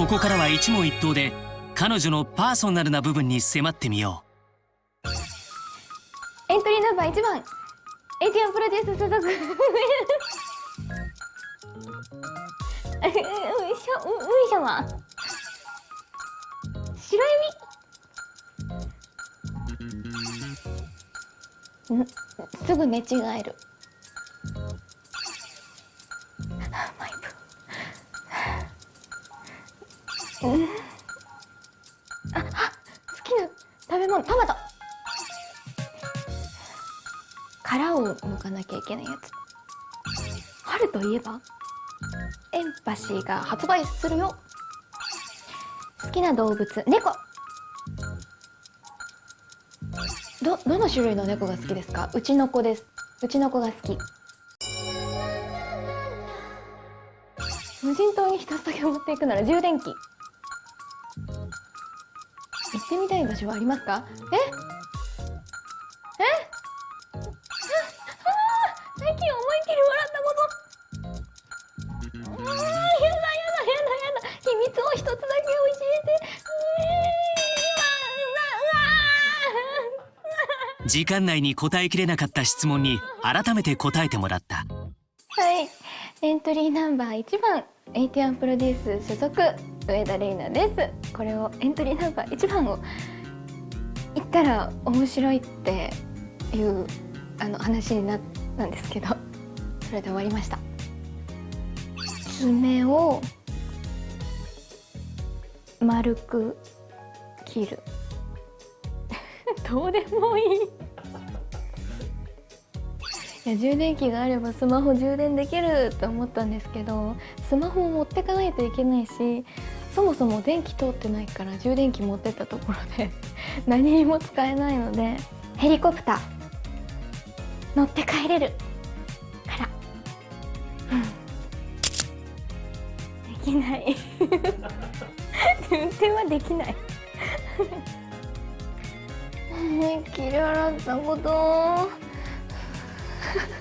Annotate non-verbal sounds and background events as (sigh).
ここからは一問一答で彼女のパーソナルな部分に迫ってみよう。エントリーナンバー1番。エティアンプロデュース所属。(laughs) ういしょういしょは白エビんすぐ寝違えるうんあ好きな食べ物トマト。殻を剥かなきゃいけないやつ。春といえばエンパシーが発売するよ。好きな動物猫。どどの種類の猫が好きですか？うちの子です。うちの子が好き。無人島に一つだけ持っていくなら充電器。ってみたい場所はありますか？え？え？最近思いっきり笑ったこと。うんやだやだやだやだ。秘密を一つだけ教えて。時間内に答えきれなかった質問に改めて答えてもらった。はい。エントリーナンバー1番エイティアンプロデュース所属上田玲奈です。これをエントリーナンバー1番を言ったら面白いっていうあの話になったんですけど。それで終わりました。爪を丸く切る。(laughs) どうでもいい。いや充電器があればスマホ充電できると思ったんですけどスマホを持ってかないといけないしそもそも電気通ってないから充電器持ってったところで (laughs) 何にも使えないのでヘリコプター乗って帰れるから、できない。運転はできない。(laughs) 切り洗ったこと。Ha ha ha.